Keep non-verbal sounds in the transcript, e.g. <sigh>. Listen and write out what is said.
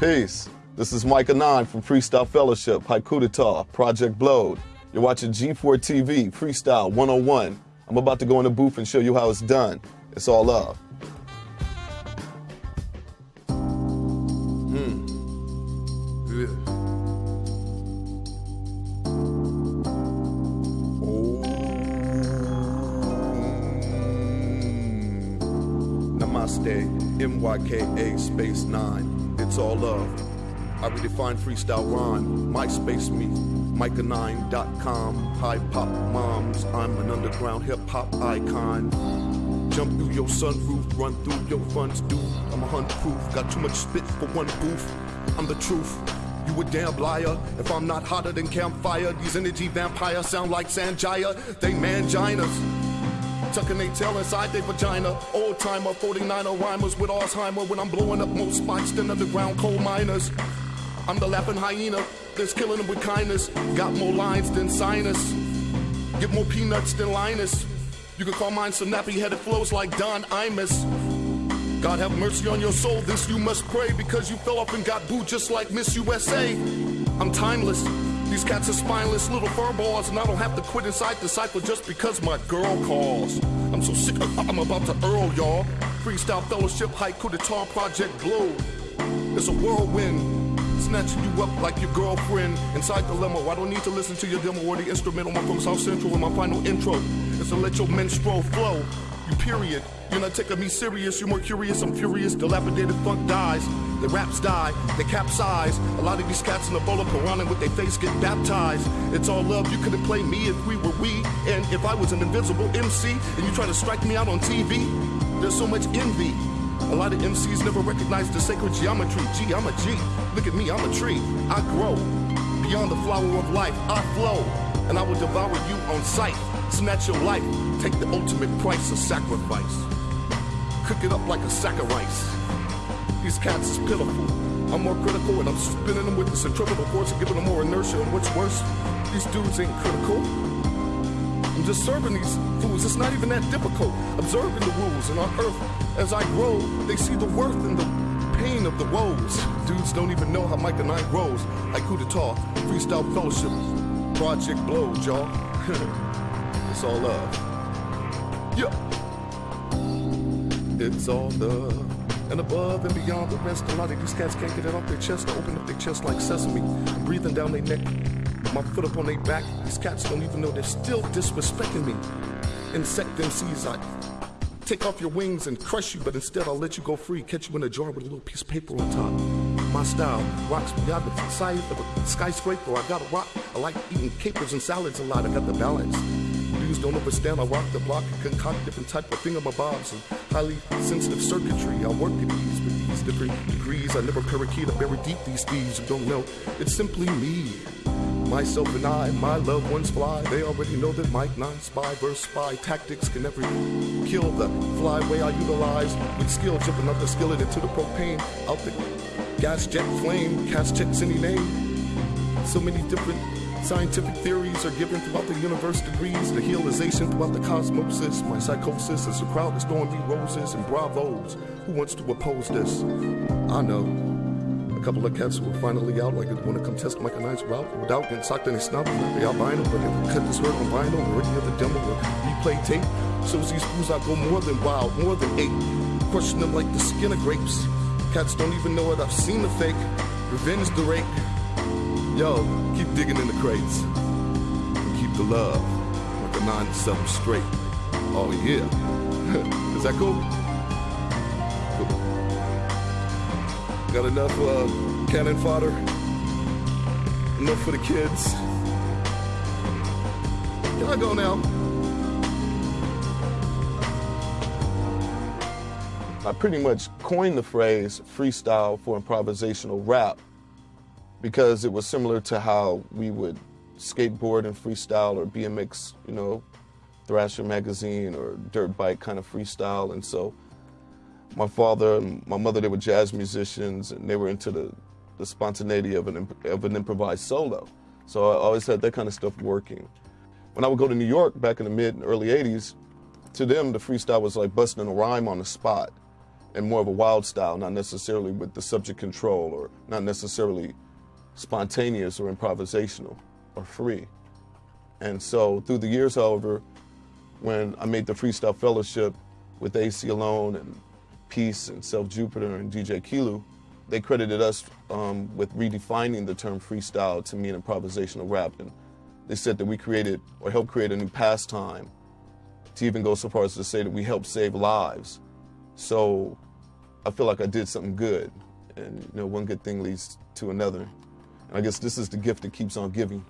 Peace. This is Mikah Nine from Freestyle Fellowship, Haiku D'Etat, Project Blowed. You're watching G4 TV, Freestyle 101. I'm about to go in the booth and show you how it's done. It's all love. Hmm. Oh. Hmm. Namaste, MYKA Space 9. It's all love. I redefine freestyle rhyme. MySpace me, Mikah9.com. High pop moms, I'm an underground hip hop icon. Jump through your sunroof, run through your funds, dude. I'm a hundred proof, got too much spit for one booth. I'm the truth. You a damn liar. If I'm not hotter than campfire, these energy vampires sound like Sanjaya. They manginas. Tucking they tail inside their vagina. Old timer, 49er rhymers with Alzheimer when I'm blowing up more spots than underground coal miners. I'm the laughing hyena that's killing them with kindness. Got more lines than sinus. Get more peanuts than Linus. You can call mine some nappy headed flows like Don Imus. God have mercy on your soul, this you must pray because you fell off and got booed just like Miss USA. I'm timeless. These cats are spineless little furballs, and I don't have to quit inside the cycle just because my girl calls. I'm so sick <laughs> I'm about to earl, y'all. Freestyle Fellowship, Haiku D'Etat Project Glow. It's a whirlwind, snatching you up like your girlfriend inside the limo. I don't need to listen to your demo or the instrumental. I'm from South Central, and my final intro is to let your menstrual flow. You period. You're not taking me serious, you're more curious, I'm furious. Dilapidated funk dies, the raps die, they capsize. A lot of these cats in the bowl of piranha with their face get baptized. It's all love, you couldn't play me if we were we. And if I was an invisible MC and you try to strike me out on TV, there's so much envy. A lot of MCs never recognize the sacred geometry. Gee, I'm a G. Look at me, I'm a tree. I grow. Beyond the flower of life, I flow. And I will devour you on sight. Snatch your life. Take the ultimate price of sacrifice. Cook it up like a sack of rice. These cats is pitiful. I'm more critical and I'm spinning them with the centrifugal force and giving them more inertia. And what's worse, these dudes ain't critical. I'm just serving these fools. It's not even that difficult. Observing the rules and on earth, as I grow, they see the worth and the pain of the woes. Dudes don't even know how Mikah 9 grows. Like who to talk, freestyle fellowship, project blows, y'all. <laughs> it's all love. Yeah. It's all love. And above and beyond the rest, a lot of these cats can't get it off their chest to open up their chest like sesame. breathing down their neck, my foot up on their back. These cats don't even know they're still disrespecting me. Insect MCs, I take off your wings and crush you, but instead I'll let you go free, catch you in a jar with a little piece of paper on top. My style rocks beyond the size of a skyscraper. I got a rock. I like eating capers and salads a lot. I got the balance. Dudes don't understand. I rock the block concoct different type of thing on my thingamabobs and highly sensitive circuitry. I work at these with these different degrees. I never parakeet. I bury deep these thieves who don't know. It's simply me. Myself and I, my loved ones fly. They already know that Mike 9 spy versus spy tactics can never kill the flyway I utilize with skill, jumping up the skillet into the propane out the gas jet flame. Cast checks any name. So many different scientific theories are given throughout the universe degrees. The healization throughout the cosmosis. My psychosis is a crowd that's throwing me roses and bravos. Who wants to oppose this? I know. A couple of cats were finally out, like they want to come test Mikah 9's route without getting socked in their snout. They albino, but they cut this word on vinyl or any other demo or replay tape. Shows these fools I go more than wild, more than eight. Crushing them like the skin of grapes. Cats don't even know it, I've seen the fake. Revenge the rake. Yo, keep digging in the crates. And keep the love. Like a 9 to 7 straight. Oh yeah. <laughs> Is that cool? Got enough uh, cannon fodder? Enough for the kids? Can I go now? I pretty much coined the phrase freestyle for improvisational rap because it was similar to how we would skateboard and freestyle or BMX, you know, Thrasher magazine or dirt bike kind of freestyle. And so my father and my mother, they were jazz musicians and they were into the, the spontaneity of an, of an improvised solo. So I always had that kind of stuff working. When I would go to New York back in the mid and early 80s, to them, the freestyle was like busting a rhyme on the spot. and more of a wild style, not necessarily with the subject control or not necessarily spontaneous or improvisational or free. And so through the years, however, when I made the Freestyle Fellowship with Aceyalone and Peace and Self Jupiter and DJ Kiilu, they credited us um, with redefining the term freestyle to mean improvisational rap. And they said that we created or helped create a new pastime to even go so far as to say that we helped save lives. So I feel like I did something good. And you know, one good thing leads to another. I guess this is the gift that keeps on giving.